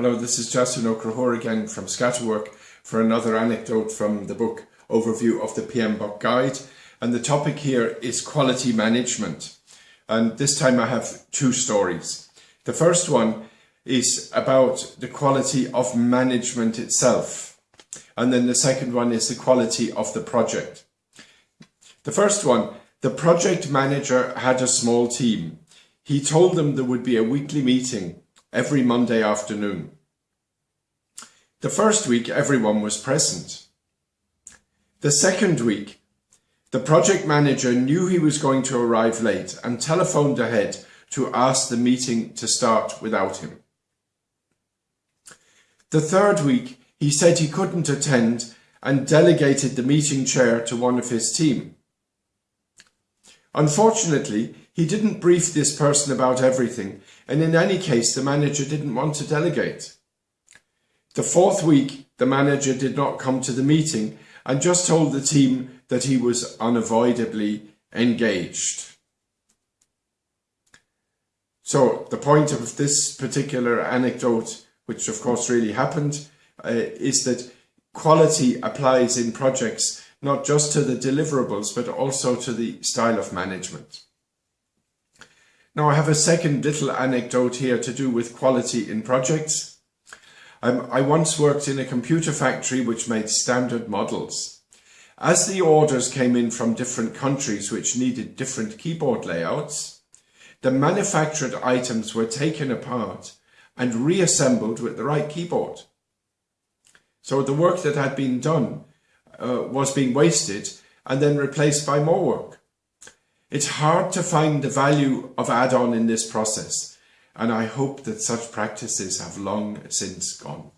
Hello, this is Justin O'Crahor again from Scatterwork for another anecdote from the book Overview of the PMBOK Guide. And the topic here is quality management. And this time I have two stories. The first one is about the quality of management itself. And then the second one is the quality of the project. The first one, the project manager had a small team. He told them there would be a weekly meeting every Monday afternoon. The first week everyone was present. The second week, the project manager knew he was going to arrive late and telephoned ahead to ask the meeting to start without him. The third week, he said he couldn't attend and delegated the meeting chair to one of his team. Unfortunately, he didn't brief this person about everything, and in any case, the manager didn't want to delegate. The fourth week, the manager did not come to the meeting and just told the team that he was unavoidably engaged. So the point of this particular anecdote, which of course really happened, uh, is that quality applies in projects not just to the deliverables, but also to the style of management. Now I have a second little anecdote here to do with quality in projects. Um, I once worked in a computer factory which made standard models. As the orders came in from different countries which needed different keyboard layouts, the manufactured items were taken apart and reassembled with the right keyboard. So the work that had been done uh, was being wasted and then replaced by more work. It's hard to find the value of add-on in this process, and I hope that such practices have long since gone.